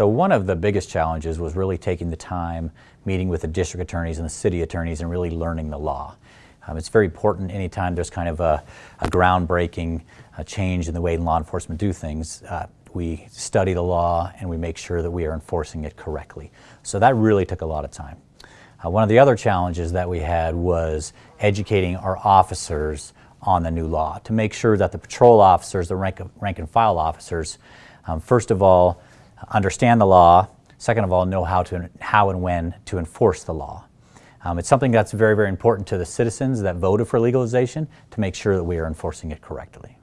So one of the biggest challenges was really taking the time, meeting with the district attorneys and the city attorneys and really learning the law. Um, it's very important anytime there's kind of a, a groundbreaking change in the way law enforcement do things. Uh, we study the law and we make sure that we are enforcing it correctly. So that really took a lot of time. Uh, one of the other challenges that we had was educating our officers on the new law to make sure that the patrol officers, the rank, rank and file officers, um, first of all, understand the law, second of all, know how, to, how and when to enforce the law. Um, it's something that's very, very important to the citizens that voted for legalization to make sure that we are enforcing it correctly.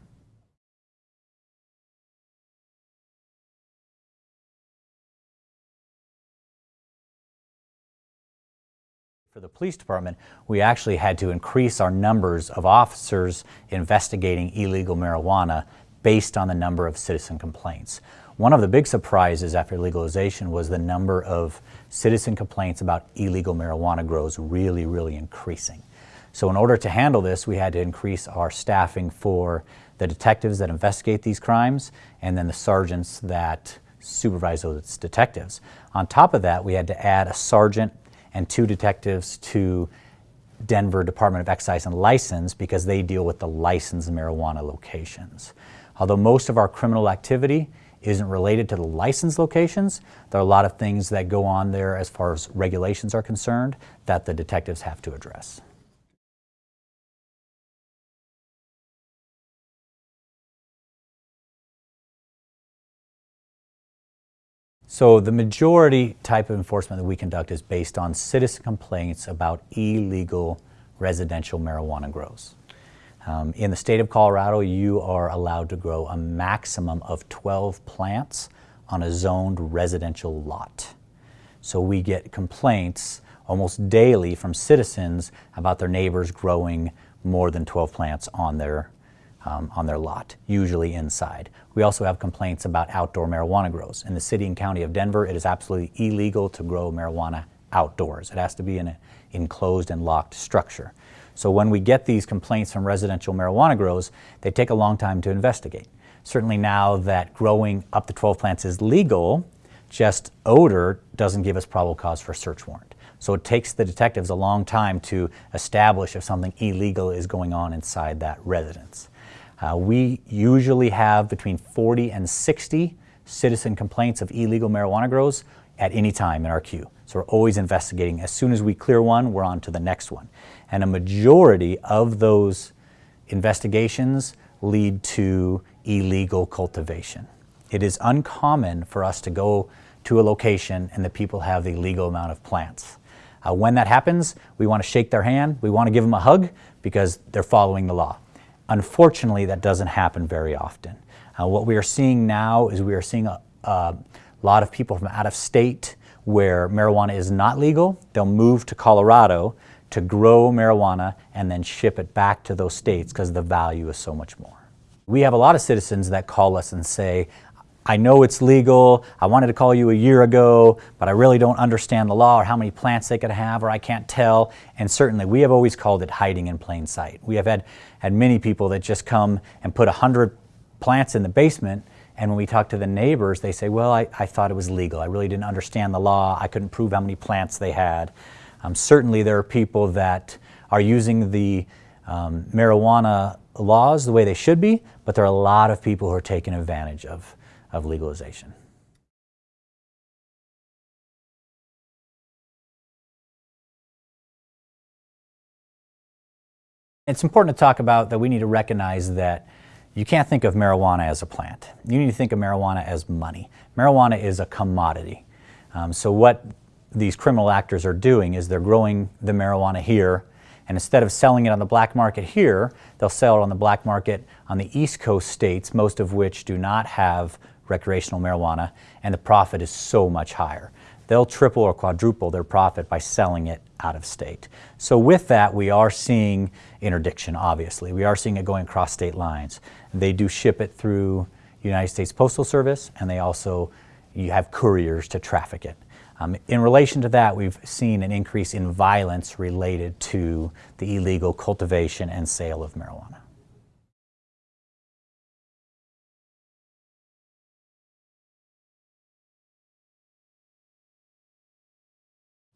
For the police department, we actually had to increase our numbers of officers investigating illegal marijuana based on the number of citizen complaints. One of the big surprises after legalization was the number of citizen complaints about illegal marijuana grows really, really increasing. So in order to handle this, we had to increase our staffing for the detectives that investigate these crimes and then the sergeants that supervise those detectives. On top of that, we had to add a sergeant and two detectives to Denver Department of Excise and License because they deal with the licensed marijuana locations. Although most of our criminal activity isn't related to the license locations, there are a lot of things that go on there as far as regulations are concerned that the detectives have to address. So the majority type of enforcement that we conduct is based on citizen complaints about illegal residential marijuana grows. Um, in the state of Colorado, you are allowed to grow a maximum of 12 plants on a zoned residential lot. So we get complaints almost daily from citizens about their neighbors growing more than 12 plants on their um, on their lot, usually inside. We also have complaints about outdoor marijuana grows. In the city and county of Denver, it is absolutely illegal to grow marijuana outdoors. It has to be in an enclosed and locked structure. So when we get these complaints from residential marijuana grows, they take a long time to investigate. Certainly now that growing up to 12 plants is legal, just odor doesn't give us probable cause for a search warrant. So it takes the detectives a long time to establish if something illegal is going on inside that residence. Uh, we usually have between 40 and 60 citizen complaints of illegal marijuana grows at any time in our queue. So we're always investigating. As soon as we clear one, we're on to the next one. And a majority of those investigations lead to illegal cultivation. It is uncommon for us to go to a location and the people have the legal amount of plants. Uh, when that happens, we want to shake their hand, we want to give them a hug because they're following the law. Unfortunately, that doesn't happen very often. Uh, what we are seeing now is we are seeing a, a lot of people from out of state where marijuana is not legal. They'll move to Colorado to grow marijuana and then ship it back to those states because the value is so much more. We have a lot of citizens that call us and say, I know it's legal, I wanted to call you a year ago, but I really don't understand the law or how many plants they could have or I can't tell. And certainly we have always called it hiding in plain sight. We have had, had many people that just come and put 100 plants in the basement and when we talk to the neighbors, they say, well, I, I thought it was legal. I really didn't understand the law. I couldn't prove how many plants they had. Um, certainly there are people that are using the um, marijuana laws the way they should be, but there are a lot of people who are taking advantage of of legalization. It's important to talk about that we need to recognize that you can't think of marijuana as a plant. You need to think of marijuana as money. Marijuana is a commodity. Um, so what these criminal actors are doing is they're growing the marijuana here and instead of selling it on the black market here, they'll sell it on the black market on the East Coast states, most of which do not have recreational marijuana, and the profit is so much higher. They'll triple or quadruple their profit by selling it out of state. So with that, we are seeing interdiction, obviously. We are seeing it going across state lines. They do ship it through United States Postal Service, and they also, you have couriers to traffic it. Um, in relation to that, we've seen an increase in violence related to the illegal cultivation and sale of marijuana.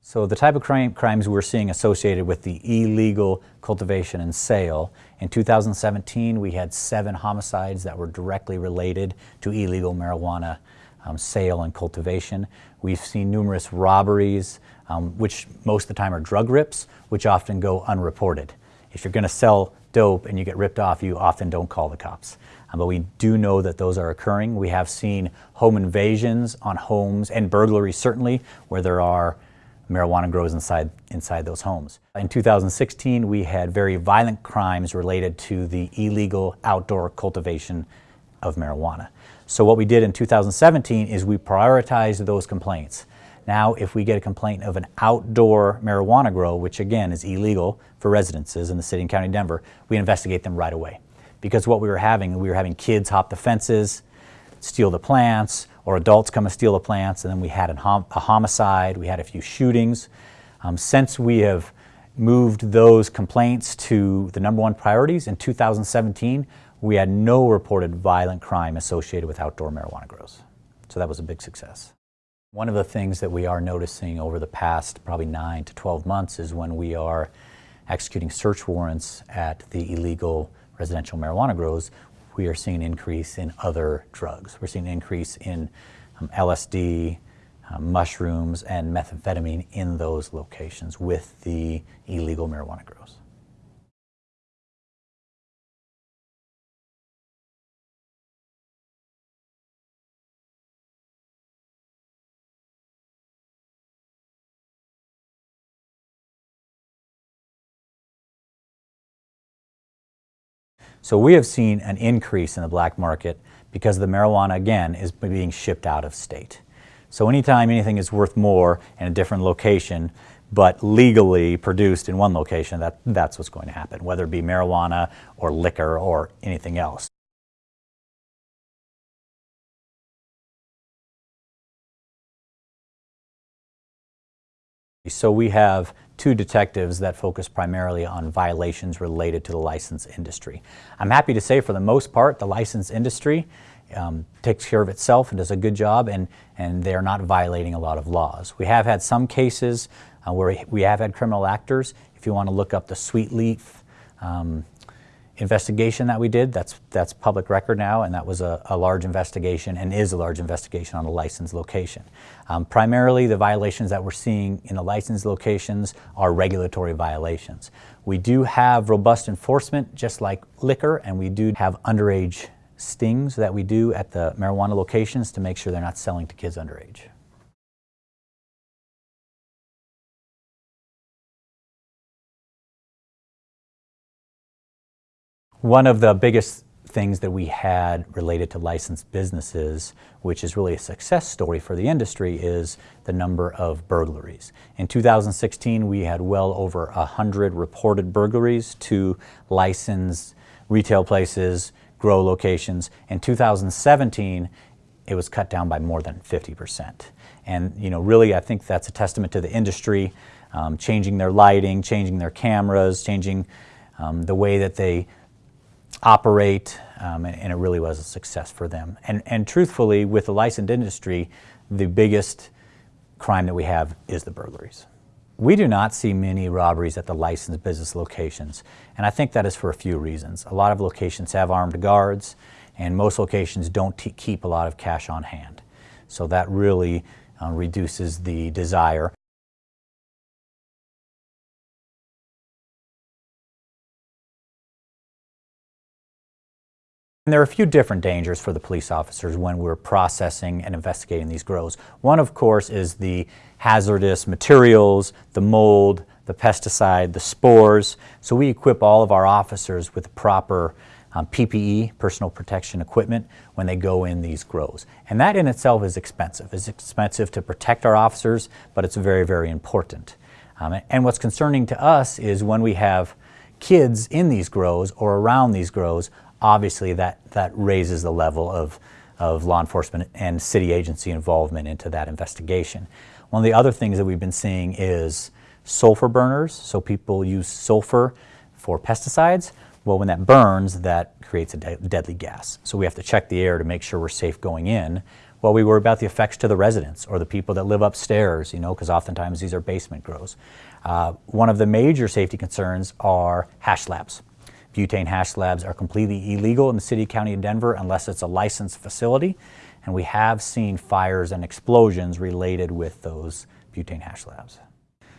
So the type of crime, crimes we're seeing associated with the illegal cultivation and sale, in 2017 we had seven homicides that were directly related to illegal marijuana um, sale and cultivation. We've seen numerous robberies, um, which most of the time are drug rips, which often go unreported. If you're going to sell dope and you get ripped off, you often don't call the cops. Um, but we do know that those are occurring. We have seen home invasions on homes and burglaries certainly where there are marijuana grows inside, inside those homes. In 2016, we had very violent crimes related to the illegal outdoor cultivation of marijuana. So what we did in 2017 is we prioritized those complaints. Now, if we get a complaint of an outdoor marijuana grow, which again is illegal for residences in the city and county of Denver, we investigate them right away. Because what we were having, we were having kids hop the fences, steal the plants, or adults come and steal the plants, and then we had hom a homicide, we had a few shootings. Um, since we have moved those complaints to the number one priorities in 2017, we had no reported violent crime associated with outdoor marijuana grows. So that was a big success. One of the things that we are noticing over the past probably 9 to 12 months is when we are executing search warrants at the illegal residential marijuana grows, we are seeing an increase in other drugs. We're seeing an increase in um, LSD, um, mushrooms, and methamphetamine in those locations with the illegal marijuana grows. So we have seen an increase in the black market because the marijuana, again, is being shipped out of state. So anytime anything is worth more in a different location, but legally produced in one location, that, that's what's going to happen, whether it be marijuana or liquor or anything else. So we have two detectives that focus primarily on violations related to the license industry. I'm happy to say for the most part the license industry um, takes care of itself and does a good job and, and they're not violating a lot of laws. We have had some cases uh, where we have had criminal actors. If you want to look up the Sweet Leaf um, investigation that we did, that's, that's public record now, and that was a, a large investigation and is a large investigation on a licensed location. Um, primarily, the violations that we're seeing in the licensed locations are regulatory violations. We do have robust enforcement, just like liquor, and we do have underage stings that we do at the marijuana locations to make sure they're not selling to kids underage. One of the biggest things that we had related to licensed businesses, which is really a success story for the industry, is the number of burglaries. In 2016, we had well over 100 reported burglaries to licensed retail places, grow locations. In 2017, it was cut down by more than 50%. And you know, really, I think that's a testament to the industry, um, changing their lighting, changing their cameras, changing um, the way that they operate, um, and, it really was a success for them. And, and truthfully, with the licensed industry, the biggest crime that we have is the burglaries. We do not see many robberies at the licensed business locations, and I think that is for a few reasons. A lot of locations have armed guards, and most locations don't keep a lot of cash on hand. So that really uh, reduces the desire. And there are a few different dangers for the police officers when we're processing and investigating these grows. One, of course, is the hazardous materials, the mold, the pesticide, the spores. So we equip all of our officers with proper um, PPE, personal protection equipment, when they go in these grows. And that in itself is expensive. It's expensive to protect our officers, but it's very, very important. Um, and what's concerning to us is when we have kids in these grows or around these grows, obviously that, that raises the level of, of law enforcement and city agency involvement into that investigation. One of the other things that we've been seeing is sulfur burners. So people use sulfur for pesticides. Well, when that burns, that creates a de deadly gas. So we have to check the air to make sure we're safe going in. Well, we worry about the effects to the residents or the people that live upstairs, you know, because oftentimes these are basement grows. Uh, one of the major safety concerns are hash labs. Butane hash labs are completely illegal in the city county of Denver unless it's a licensed facility. And we have seen fires and explosions related with those butane hash labs.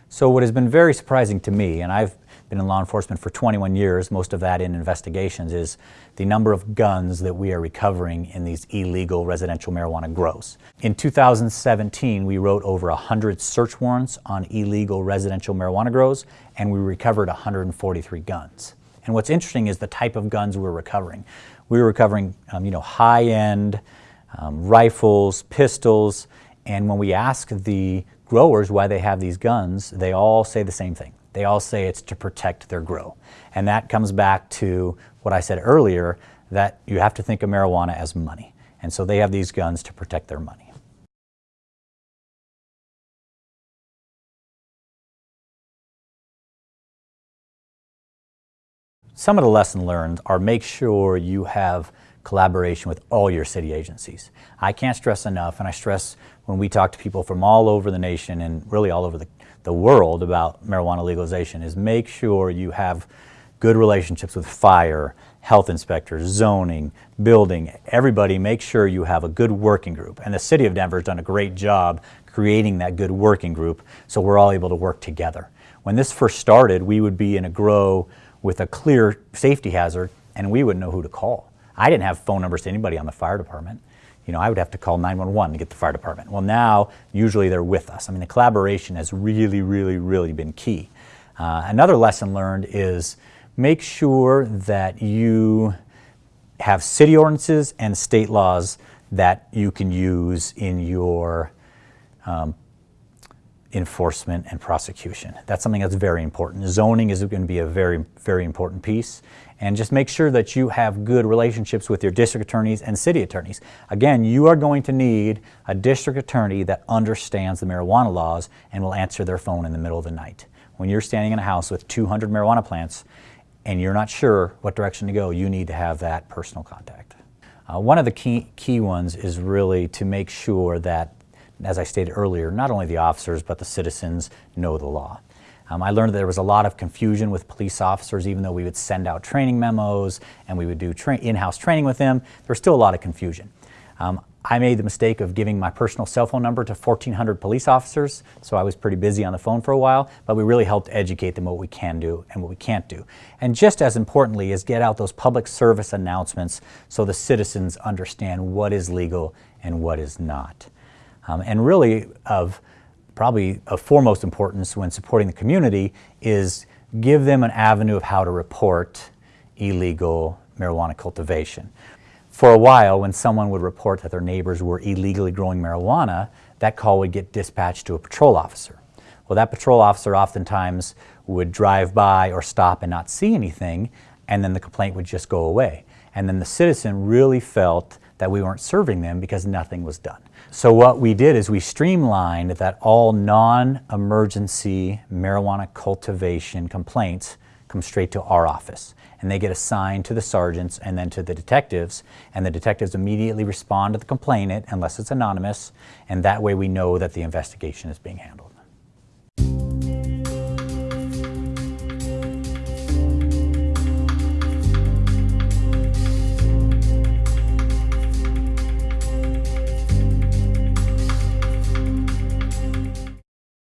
So what has been very surprising to me, and I've been in law enforcement for 21 years, most of that in investigations, is the number of guns that we are recovering in these illegal residential marijuana grows. In 2017, we wrote over 100 search warrants on illegal residential marijuana grows, and we recovered 143 guns. And what's interesting is the type of guns we're recovering. We were recovering, um, you know, high-end um, rifles, pistols, and when we ask the growers why they have these guns, they all say the same thing. They all say it's to protect their grow. And that comes back to what I said earlier, that you have to think of marijuana as money. And so they have these guns to protect their money. Some of the lessons learned are make sure you have collaboration with all your city agencies. I can't stress enough, and I stress when we talk to people from all over the nation and really all over the, the world about marijuana legalization, is make sure you have good relationships with fire, health inspectors, zoning, building, everybody make sure you have a good working group. And the city of Denver has done a great job creating that good working group so we're all able to work together. When this first started, we would be in a grow with a clear safety hazard and we wouldn't know who to call. I didn't have phone numbers to anybody on the fire department. You know, I would have to call 911 to get the fire department. Well, now, usually they're with us. I mean, the collaboration has really, really, really been key. Uh, another lesson learned is make sure that you have city ordinances and state laws that you can use in your um, enforcement and prosecution. That's something that's very important. Zoning is going to be a very, very important piece. And just make sure that you have good relationships with your district attorneys and city attorneys. Again, you are going to need a district attorney that understands the marijuana laws and will answer their phone in the middle of the night. When you're standing in a house with 200 marijuana plants and you're not sure what direction to go, you need to have that personal contact. Uh, one of the key, key ones is really to make sure that as I stated earlier, not only the officers but the citizens know the law. Um, I learned that there was a lot of confusion with police officers, even though we would send out training memos and we would do tra in-house training with them, there was still a lot of confusion. Um, I made the mistake of giving my personal cell phone number to 1,400 police officers, so I was pretty busy on the phone for a while, but we really helped educate them what we can do and what we can't do. And just as importantly is get out those public service announcements so the citizens understand what is legal and what is not. Um, and really of probably of foremost importance when supporting the community is give them an avenue of how to report illegal marijuana cultivation. For a while, when someone would report that their neighbors were illegally growing marijuana, that call would get dispatched to a patrol officer. Well, that patrol officer oftentimes would drive by or stop and not see anything, and then the complaint would just go away. And then the citizen really felt that we weren't serving them because nothing was done. So what we did is we streamlined that all non-emergency marijuana cultivation complaints come straight to our office. And they get assigned to the sergeants and then to the detectives. And the detectives immediately respond to the complainant unless it's anonymous. And that way we know that the investigation is being handled.